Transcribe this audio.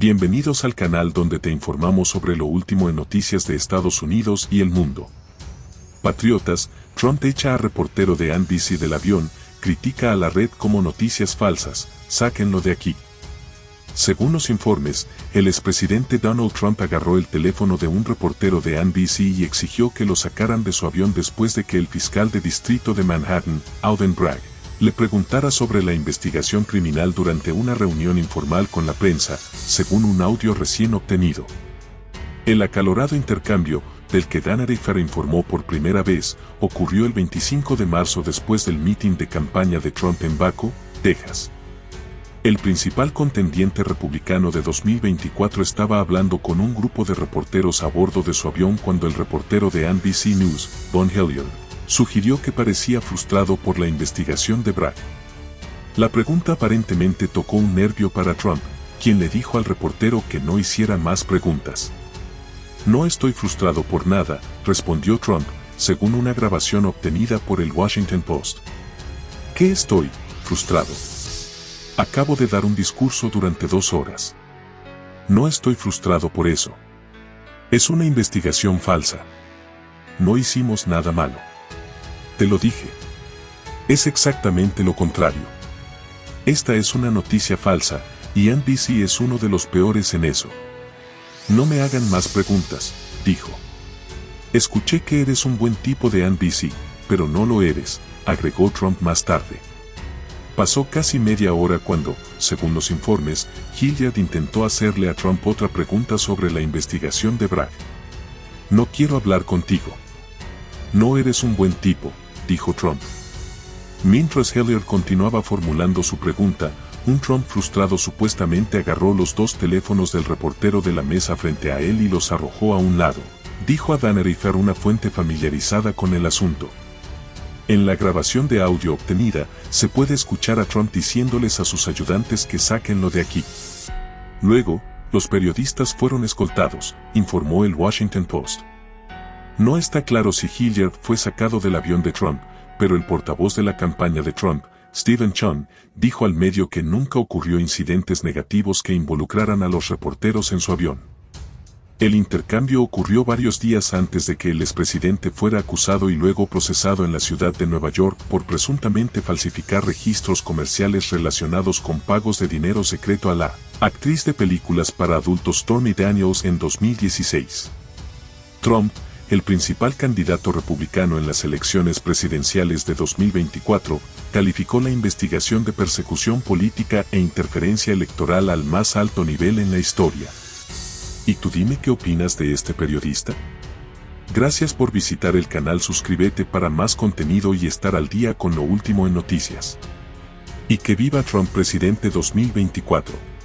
Bienvenidos al canal donde te informamos sobre lo último en noticias de Estados Unidos y el mundo. Patriotas, Trump echa a reportero de NBC del avión, critica a la red como noticias falsas, sáquenlo de aquí. Según los informes, el expresidente Donald Trump agarró el teléfono de un reportero de NBC y exigió que lo sacaran de su avión después de que el fiscal de distrito de Manhattan, Auden Bragg, le preguntara sobre la investigación criminal durante una reunión informal con la prensa, según un audio recién obtenido. El acalorado intercambio, del que Dan Arifer informó por primera vez, ocurrió el 25 de marzo después del mitin de campaña de Trump en Baco, Texas. El principal contendiente republicano de 2024 estaba hablando con un grupo de reporteros a bordo de su avión cuando el reportero de NBC News, Don Hilliard, sugirió que parecía frustrado por la investigación de Bragg. La pregunta aparentemente tocó un nervio para Trump, quien le dijo al reportero que no hiciera más preguntas. No estoy frustrado por nada, respondió Trump, según una grabación obtenida por el Washington Post. ¿Qué estoy, frustrado? Acabo de dar un discurso durante dos horas. No estoy frustrado por eso. Es una investigación falsa. No hicimos nada malo. Te lo dije. Es exactamente lo contrario. Esta es una noticia falsa, y NBC es uno de los peores en eso. No me hagan más preguntas, dijo. Escuché que eres un buen tipo de NBC, pero no lo eres, agregó Trump más tarde. Pasó casi media hora cuando, según los informes, Hilliard intentó hacerle a Trump otra pregunta sobre la investigación de Bragg. No quiero hablar contigo. No eres un buen tipo, dijo Trump. Mientras Hilliard continuaba formulando su pregunta, un Trump frustrado supuestamente agarró los dos teléfonos del reportero de la mesa frente a él y los arrojó a un lado, dijo a Dan Arifer una fuente familiarizada con el asunto. En la grabación de audio obtenida, se puede escuchar a Trump diciéndoles a sus ayudantes que saquenlo de aquí. Luego, los periodistas fueron escoltados, informó el Washington Post. No está claro si Hilliard fue sacado del avión de Trump, pero el portavoz de la campaña de Trump, Stephen Chun, dijo al medio que nunca ocurrió incidentes negativos que involucraran a los reporteros en su avión. El intercambio ocurrió varios días antes de que el expresidente fuera acusado y luego procesado en la ciudad de Nueva York por presuntamente falsificar registros comerciales relacionados con pagos de dinero secreto a la actriz de películas para adultos Stormy Daniels en 2016. Trump, el principal candidato republicano en las elecciones presidenciales de 2024, calificó la investigación de persecución política e interferencia electoral al más alto nivel en la historia. ¿Y tú dime qué opinas de este periodista? Gracias por visitar el canal suscríbete para más contenido y estar al día con lo último en noticias. Y que viva Trump presidente 2024.